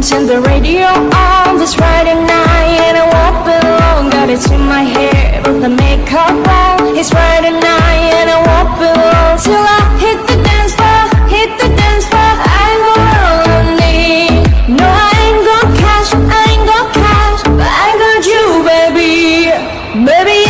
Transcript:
Turn the radio on this Friday night And I won't be long, got it in my hair Put the makeup on, it's Friday night And I won't be long till I hit the dance floor Hit the dance floor, I'm all I need No, I ain't got cash, I ain't got cash But I got you, baby. Baby,